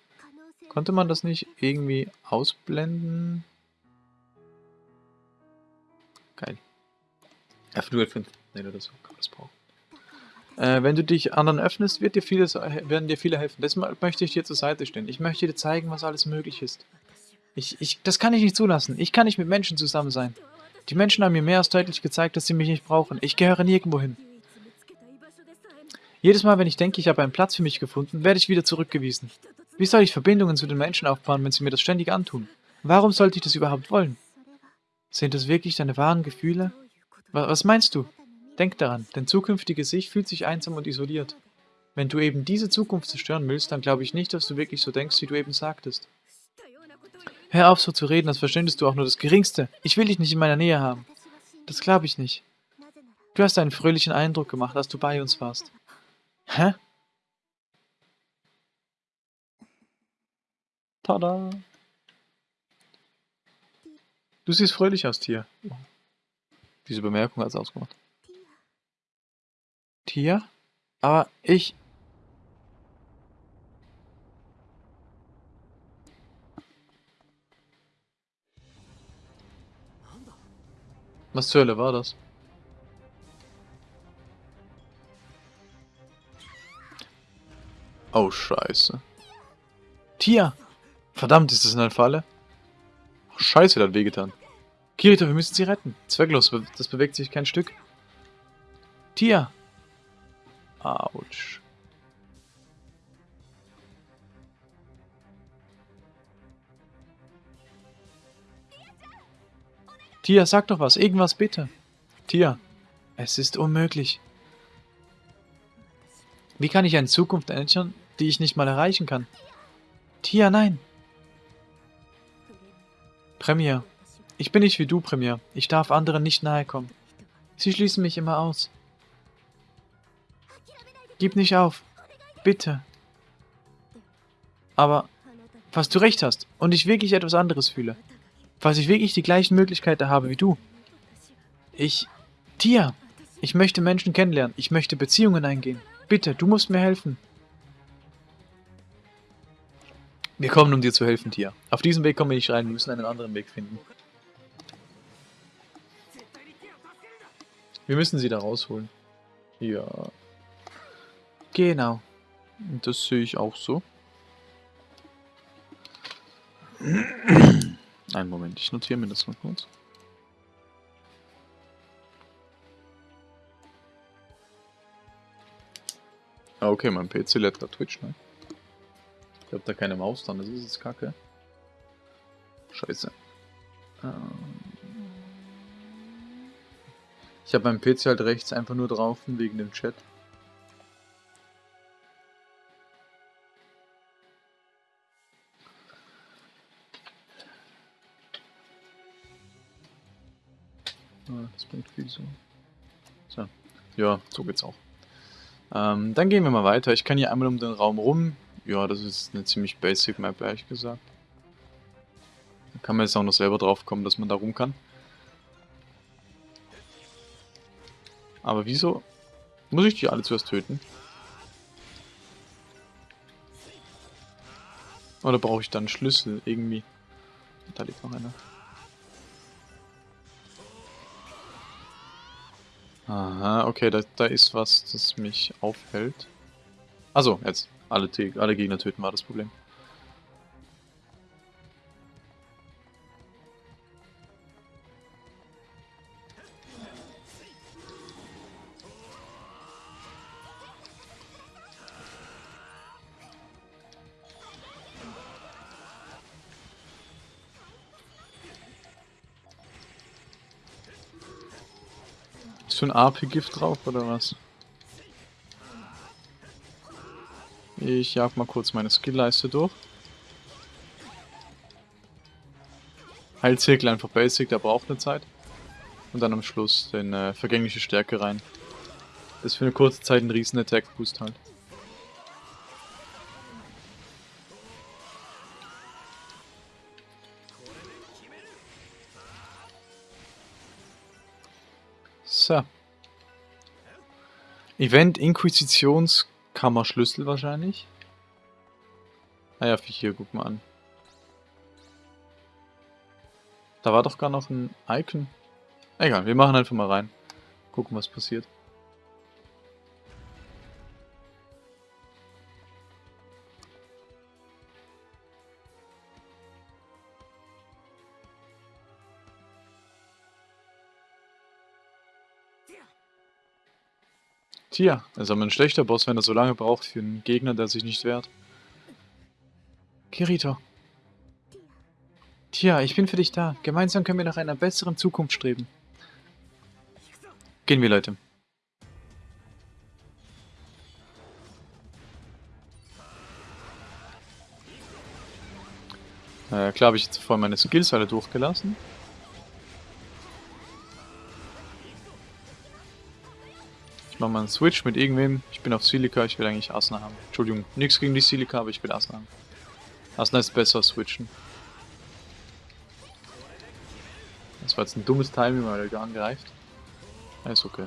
Konnte man das nicht irgendwie ausblenden? Geil. F05. Nee, oder so. Kann das brauchen. Äh, wenn du dich anderen öffnest, wird dir vieles, werden dir viele helfen. Deshalb möchte ich dir zur Seite stehen. Ich möchte dir zeigen, was alles möglich ist. Ich, ich, das kann ich nicht zulassen. Ich kann nicht mit Menschen zusammen sein. Die Menschen haben mir mehr als deutlich gezeigt, dass sie mich nicht brauchen. Ich gehöre nirgendwo hin. Jedes Mal, wenn ich denke, ich habe einen Platz für mich gefunden, werde ich wieder zurückgewiesen. Wie soll ich Verbindungen zu den Menschen aufbauen, wenn sie mir das ständig antun? Warum sollte ich das überhaupt wollen? Sind das wirklich deine wahren Gefühle? Was meinst du? Denk daran, dein zukünftiges Ich fühlt sich einsam und isoliert. Wenn du eben diese Zukunft zerstören willst, dann glaube ich nicht, dass du wirklich so denkst, wie du eben sagtest. Hör auf so zu reden, als verständest du auch nur das Geringste. Ich will dich nicht in meiner Nähe haben. Das glaube ich nicht. Du hast einen fröhlichen Eindruck gemacht, als du bei uns warst. Hä? Tada! Du siehst fröhlich aus, Tier. Diese Bemerkung hat es ausgemacht. Tier? Aber ich... Was zur Hölle war das? Oh, scheiße. Tia! Verdammt, ist das eine Falle? Oh, scheiße, der hat wehgetan. Kirito, wir müssen sie retten. Zwecklos, das bewegt sich kein Stück. Tia! Autsch. Tia, sag doch was. Irgendwas bitte. Tia, es ist unmöglich. Wie kann ich eine Zukunft ändern, die ich nicht mal erreichen kann? Tia, nein. Premier. Ich bin nicht wie du, Premier. Ich darf anderen nicht nahe kommen. Sie schließen mich immer aus. Gib nicht auf. Bitte. Aber, falls du recht hast und ich wirklich etwas anderes fühle, falls ich wirklich die gleichen Möglichkeiten habe wie du, ich... Tia, ich möchte Menschen kennenlernen. Ich möchte Beziehungen eingehen. Bitte, du musst mir helfen. Wir kommen, um dir zu helfen, Tia. Auf diesem Weg kommen wir nicht rein. Wir müssen einen anderen Weg finden. Wir müssen sie da rausholen. Ja. Genau. Das sehe ich auch so. Einen Moment, ich notiere mir das mal kurz. Ah, okay, mein PC lädt gerade Twitch, ne? Ich habe da keine Maus dran, das ist jetzt kacke. Scheiße. Ähm ich habe meinen PC halt rechts einfach nur drauf wegen dem Chat. Ah, das bringt viel so. So. Ja, so geht's auch. Ähm, dann gehen wir mal weiter. Ich kann hier einmal um den Raum rum. Ja, das ist eine ziemlich basic Map, ehrlich gesagt. Da kann man jetzt auch noch selber drauf kommen, dass man da rum kann. Aber wieso muss ich die alle zuerst töten? Oder brauche ich dann Schlüssel irgendwie? Da liegt noch einer. Aha, okay, da, da ist was, das mich aufhält. Also jetzt. Alle, alle Gegner töten war das Problem. Ist für ein AP-Gift drauf oder was? Ich jag mal kurz meine Skill-Leiste durch. Heilzirkel einfach basic, der braucht eine Zeit. Und dann am Schluss den äh, vergängliche Stärke rein. Das ist für eine kurze Zeit ein riesen Attack-Boost halt. So. Event Inquisitionskammer Schlüssel wahrscheinlich. Naja, ah hier, guck mal an. Da war doch gar noch ein Icon. Egal, wir machen einfach mal rein. Gucken, was passiert. Tja, ist aber ein schlechter Boss, wenn er so lange braucht für einen Gegner, der sich nicht wehrt. Kirito. Tja, ich bin für dich da. Gemeinsam können wir nach einer besseren Zukunft streben. Gehen wir, Leute. Äh, klar habe ich jetzt vorhin meine Skills alle durchgelassen. Ich mache mal einen Switch mit irgendwem. Ich bin auf Silica, ich will eigentlich Asna haben. Entschuldigung, nichts gegen die Silica, aber ich will Asna haben. Asna ist besser switchen. Das war jetzt ein dummes Timing, weil er gar angreift. Ja, ist okay.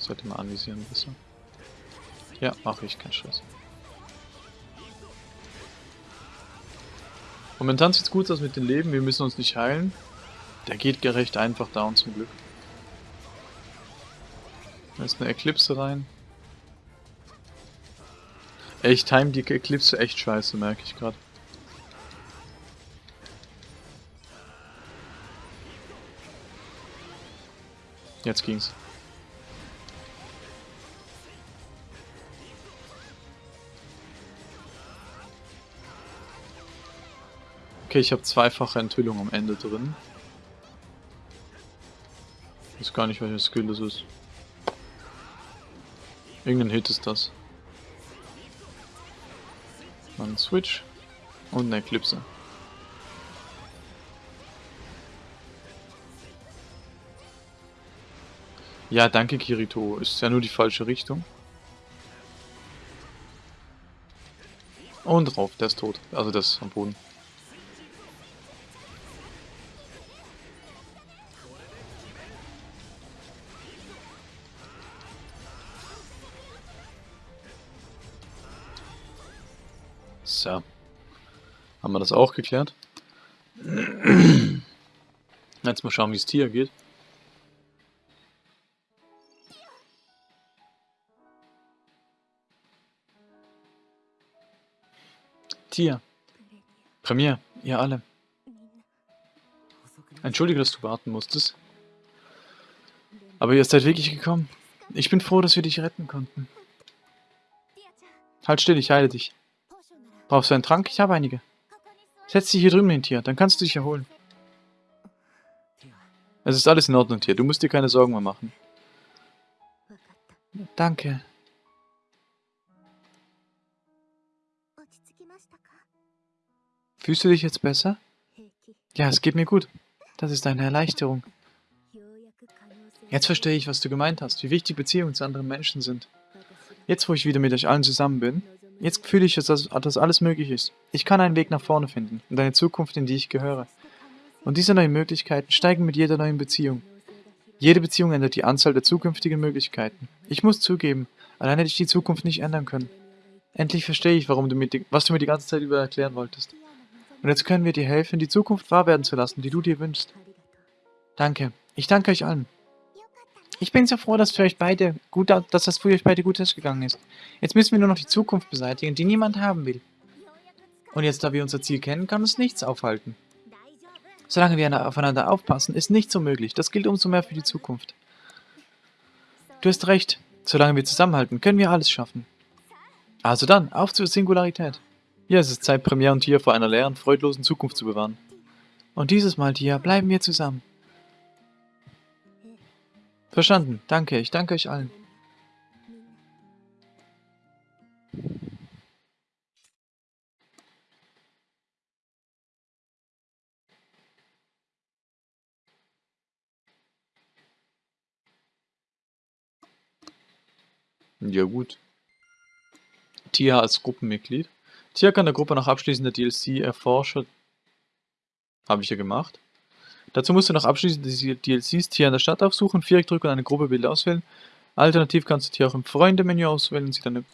Sollte mal anvisieren besser. Ja, mache ich, kein Stress. Momentan sieht es gut aus mit dem Leben, wir müssen uns nicht heilen. Der geht gerecht einfach down zum Glück. Da ist eine Eclipse rein. Ich time die Eclipse echt scheiße, merke ich gerade. Jetzt ging's. Okay, ich habe zweifache Enthüllung am Ende drin. Ich weiß gar nicht, welcher Skill das ist. Irgendein Hit ist das. Ein Switch und eine Eclipse. Ja, danke Kirito. Ist ja nur die falsche Richtung. Und drauf, der ist tot. Also das ist am Boden. Haben wir das auch geklärt? Jetzt mal schauen, wie es Tier geht. Tier. Premier, ihr alle. Entschuldige, dass du warten musstest. Aber ihr seid wirklich gekommen. Ich bin froh, dass wir dich retten konnten. Halt still, ich heile dich. Brauchst du einen Trank? Ich habe einige. Setz dich hier drüben hin, Tier, dann kannst du dich erholen. Es ist alles in Ordnung, Tier. Du musst dir keine Sorgen mehr machen. Danke. Fühlst du dich jetzt besser? Ja, es geht mir gut. Das ist eine Erleichterung. Jetzt verstehe ich, was du gemeint hast, wie wichtig Beziehungen zu anderen Menschen sind. Jetzt, wo ich wieder mit euch allen zusammen bin, Jetzt fühle ich, dass, dass alles möglich ist. Ich kann einen Weg nach vorne finden und eine Zukunft, in die ich gehöre. Und diese neuen Möglichkeiten steigen mit jeder neuen Beziehung. Jede Beziehung ändert die Anzahl der zukünftigen Möglichkeiten. Ich muss zugeben, allein hätte ich die Zukunft nicht ändern können. Endlich verstehe ich, warum du mir die, was du mir die ganze Zeit über erklären wolltest. Und jetzt können wir dir helfen, die Zukunft wahr werden zu lassen, die du dir wünschst. Danke. Ich danke euch allen. Ich bin so froh, dass für euch beide gut, dass das für euch beide gut ausgegangen ist. Jetzt müssen wir nur noch die Zukunft beseitigen, die niemand haben will. Und jetzt, da wir unser Ziel kennen, kann uns nichts aufhalten. Solange wir aufeinander aufpassen, ist nichts unmöglich. Das gilt umso mehr für die Zukunft. Du hast recht. Solange wir zusammenhalten, können wir alles schaffen. Also dann, auf zur Singularität. Ja, es ist Zeit, Premiere und Tier vor einer leeren, freudlosen Zukunft zu bewahren. Und dieses Mal, Tia, bleiben wir zusammen. Verstanden. Danke. Ich danke euch allen. Ja gut. Tia als Gruppenmitglied. Tia kann der Gruppe nach Abschließen der DLC Erforscher... Habe ich ja gemacht. Dazu musst du nach Abschließen der DLCs Tia in der Stadt aufsuchen, Viereck drücken und eine Gruppebild auswählen. Alternativ kannst du Tia auch im Freunde-Menü auswählen und sie deine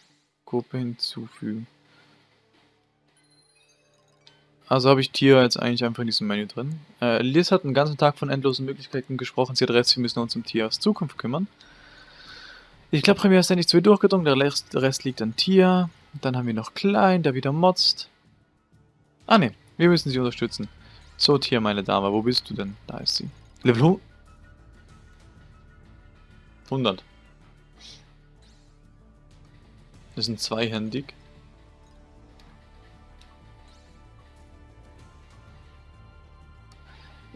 Gruppe hinzufügen. Also habe ich Tia jetzt eigentlich einfach in diesem Menü drin. Äh, Liz hat einen ganzen Tag von endlosen Möglichkeiten gesprochen. Sie hat recht, wir müssen uns um Tias Zukunft kümmern. Ich glaube, Premier ist endlich zwei durchgedrungen, der Rest, der Rest liegt an Tia. Dann haben wir noch Klein, der wieder motzt. Ah ne, wir müssen sie unterstützen. So, Tia, meine Dame, wo bist du denn? Da ist sie. Level 100. Das sind zweihändig.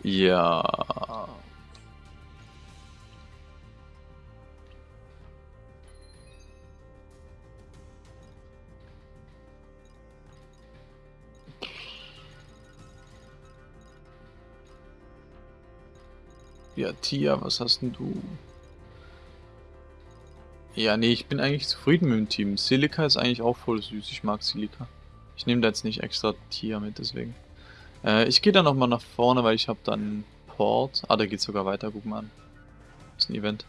Ja. Ja, Tia, was hast denn du? Ja, nee, ich bin eigentlich zufrieden mit dem Team. Silica ist eigentlich auch voll süß. Ich mag Silica. Ich nehme da jetzt nicht extra Tia mit, deswegen. Äh, ich gehe dann nochmal nach vorne, weil ich habe dann Port. Ah, da geht sogar weiter. Guck mal an. Das ist ein Event.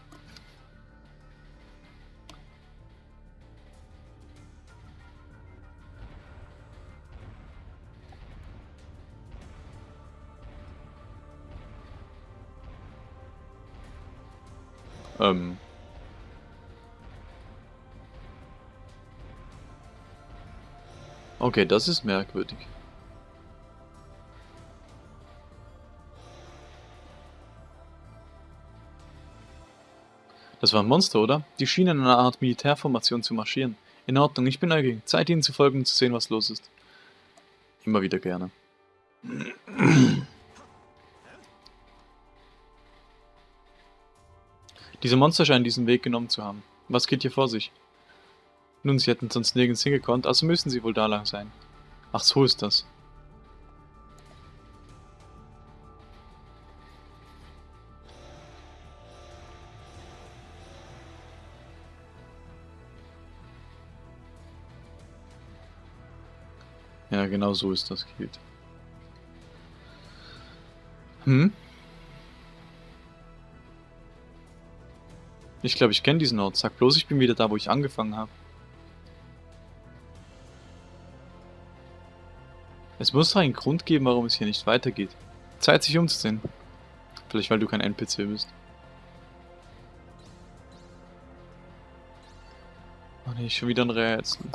Ähm. Okay, das ist merkwürdig. Das war ein Monster, oder? Die schienen in einer Art Militärformation zu marschieren. In Ordnung, ich bin neugierig. Zeit ihnen zu folgen und zu sehen, was los ist. Immer wieder gerne. Diese Monster scheinen diesen Weg genommen zu haben. Was geht hier vor sich? Nun, sie hätten sonst nirgends hingekonnt, also müssen sie wohl da lang sein. Ach, so ist das. Ja, genau so ist das, Kind. Hm? Ich glaube, ich kenne diesen Ort. Sag bloß, ich bin wieder da, wo ich angefangen habe. Es muss doch einen Grund geben, warum es hier nicht weitergeht. Zeit, sich umzusehen. Vielleicht, weil du kein NPC bist. Oh ne, schon wieder ein Rätsel.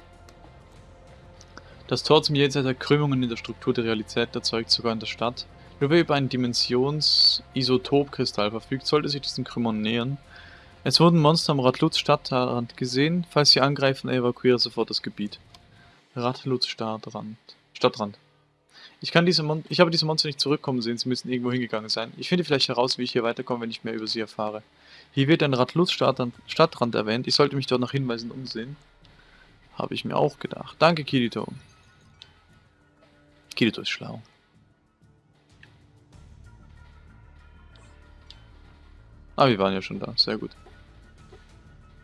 Das Tor zum Jenseits der Krümmungen in der Struktur der Realität erzeugt sogar in der Stadt. Nur wer über einen Dimensions-Isotop-Kristall verfügt, sollte sich diesen Krümmern nähern. Es wurden Monster am Ratlutz Stadtrand gesehen. Falls sie angreifen, evakuiere sofort das Gebiet. Ratlutz Stadtrand. Stadtrand. Ich kann diese Mon ich habe diese Monster nicht zurückkommen sehen, sie müssen irgendwo hingegangen sein. Ich finde vielleicht heraus, wie ich hier weiterkomme, wenn ich mehr über sie erfahre. Hier wird ein Ratlutz Stadtrand erwähnt. Ich sollte mich dort nach Hinweisen umsehen. Habe ich mir auch gedacht. Danke, Kirito. Kirito ist schlau. Ah, wir waren ja schon da. Sehr gut.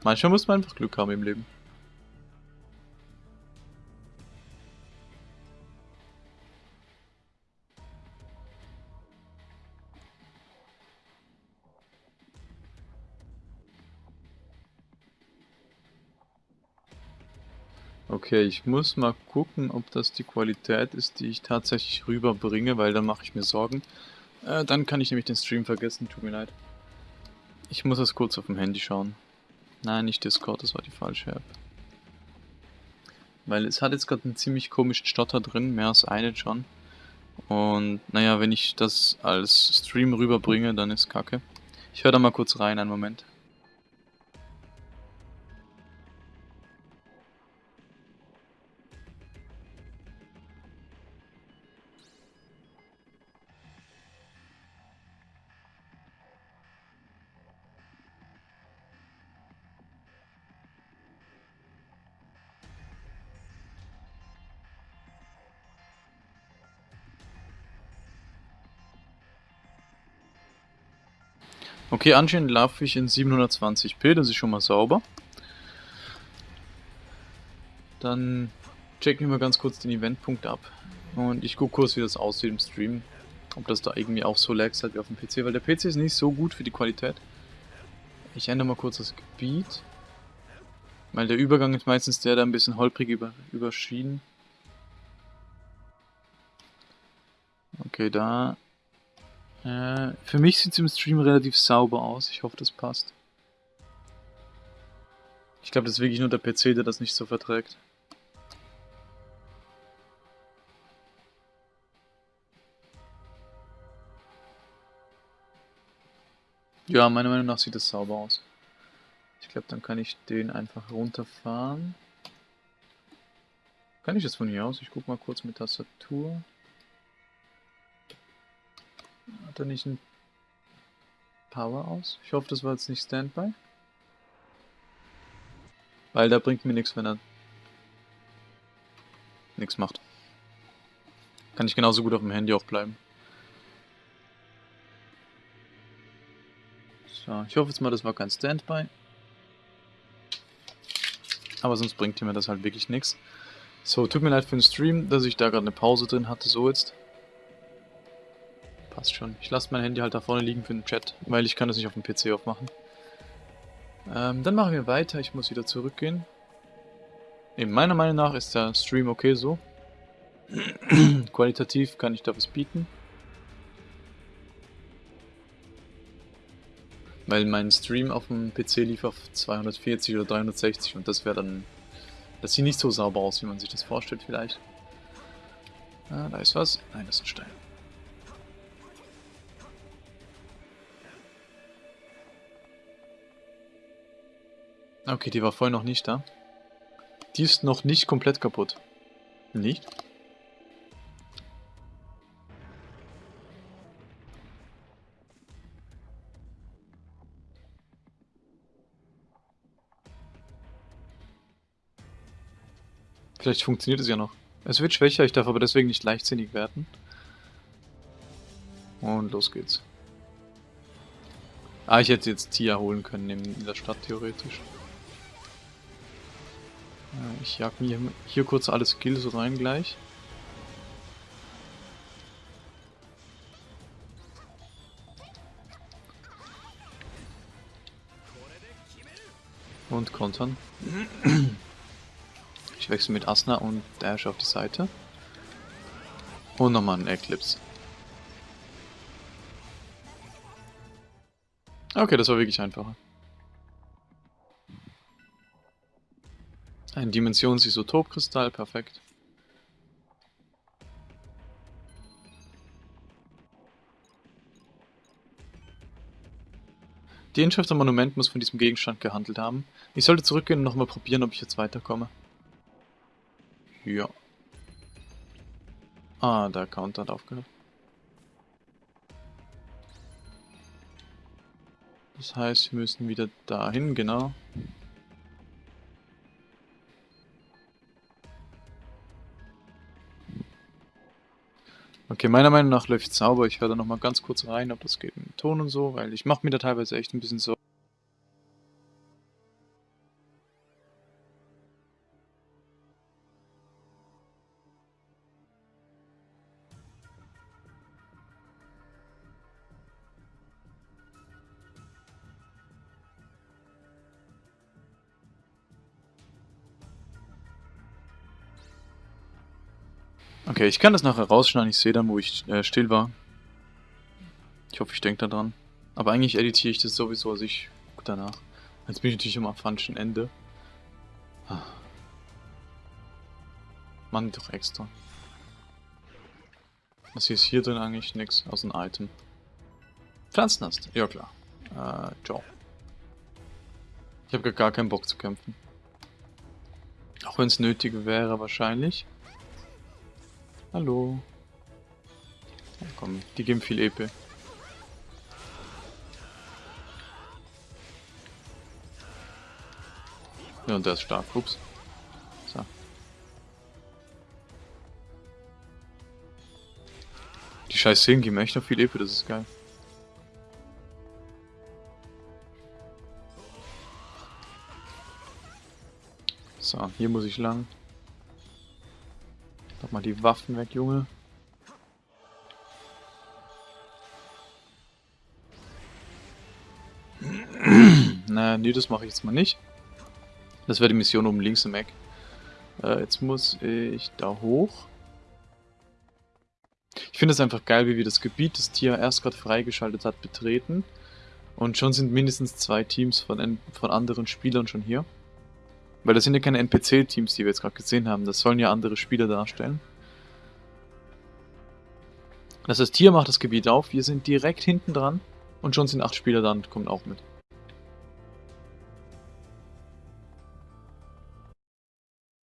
Manchmal muss man einfach Glück haben im Leben. Okay, ich muss mal gucken, ob das die Qualität ist, die ich tatsächlich rüberbringe, weil dann mache ich mir Sorgen. Äh, dann kann ich nämlich den Stream vergessen, tut mir leid. Ich muss das kurz auf dem Handy schauen. Nein, nicht Discord, das war die falsche App. Weil es hat jetzt gerade einen ziemlich komischen Stotter drin, mehr als einen schon. Und naja, wenn ich das als Stream rüberbringe, dann ist kacke. Ich höre da mal kurz rein, einen Moment. Okay, anscheinend laufe ich in 720p, das ist schon mal sauber. Dann checken wir ganz kurz den Eventpunkt ab. Und ich gucke kurz, wie das aussieht im Stream. Ob das da irgendwie auch so lags hat wie auf dem PC, weil der PC ist nicht so gut für die Qualität. Ich ändere mal kurz das Gebiet. Weil der Übergang ist meistens der, der ein bisschen holprig über, überschieden. Okay, da. Äh, für mich sieht es im Stream relativ sauber aus. Ich hoffe, das passt. Ich glaube, das ist wirklich nur der PC, der das nicht so verträgt. Ja, meiner Meinung nach sieht das sauber aus. Ich glaube, dann kann ich den einfach runterfahren. Kann ich das von hier aus? Ich guck mal kurz mit Tastatur. Hat er nicht ein Power aus? Ich hoffe, das war jetzt nicht Standby. Weil da bringt mir nichts, wenn er nichts macht. Kann ich genauso gut auf dem Handy auch bleiben. So, ich hoffe jetzt mal, das war kein Standby. Aber sonst bringt mir das halt wirklich nichts. So, tut mir leid für den Stream, dass ich da gerade eine Pause drin hatte, so jetzt. Passt schon. Ich lasse mein Handy halt da vorne liegen für den Chat, weil ich kann das nicht auf dem PC aufmachen. Ähm, dann machen wir weiter. Ich muss wieder zurückgehen. Eben, meiner Meinung nach ist der Stream okay so. Qualitativ kann ich da was bieten. Weil mein Stream auf dem PC lief auf 240 oder 360 und das wäre dann... Das sieht nicht so sauber aus, wie man sich das vorstellt vielleicht. Ah, da ist was. Nein, das ist ein Stein. Okay, die war vorhin noch nicht da. Die ist noch nicht komplett kaputt. Nicht? Vielleicht funktioniert es ja noch. Es wird schwächer, ich darf aber deswegen nicht leichtsinnig werden. Und los geht's. Ah, ich hätte jetzt Tia holen können in der Stadt theoretisch. Ich jag mir hier kurz alle Skills rein gleich. Und kontern. Ich wechsle mit Asna und Dash auf die Seite. Und nochmal einen Eclipse. Okay, das war wirklich einfacher. Ein Dimensionsisotopkristall, perfekt. Die Inschrift am Monument muss von diesem Gegenstand gehandelt haben. Ich sollte zurückgehen und nochmal probieren, ob ich jetzt weiterkomme. Ja. Ah, der Account hat aufgehört. Das heißt, wir müssen wieder dahin, genau. Okay, meiner Meinung nach läuft es sauber. Ich höre da nochmal ganz kurz rein, ob das geht mit Ton und so, weil ich mache mir da teilweise echt ein bisschen so. Okay, ich kann das nachher rausschneiden. Ich sehe dann, wo ich äh, still war. Ich hoffe, ich denke daran. Aber eigentlich editiere ich das sowieso, also ich gucke danach. Jetzt bin ich natürlich am afanischen Ende. Ah. Mann, doch extra. Was ist hier drin eigentlich? Nix, aus einem Item. Pflanzenast, ja klar. Äh, ciao. Ich habe gar keinen Bock zu kämpfen. Auch wenn es nötig wäre, wahrscheinlich. Hallo. Ja, komm, die geben viel EP. Ja, und der ist stark. Ups. So. Die scheiß Szenen geben echt noch viel EP, das ist geil. So, hier muss ich lang. Mal die Waffen weg, Junge. Na, nee, das mache ich jetzt mal nicht. Das wäre die Mission oben links im Eck. Äh, jetzt muss ich da hoch. Ich finde es einfach geil, wie wir das Gebiet, das Tier erst gerade freigeschaltet hat, betreten. Und schon sind mindestens zwei Teams von, von anderen Spielern schon hier. Weil das sind ja keine NPC-Teams, die wir jetzt gerade gesehen haben. Das sollen ja andere Spieler darstellen. Das heißt, hier macht das Gebiet auf. Wir sind direkt hinten dran. Und schon sind acht Spieler da und kommen auch mit.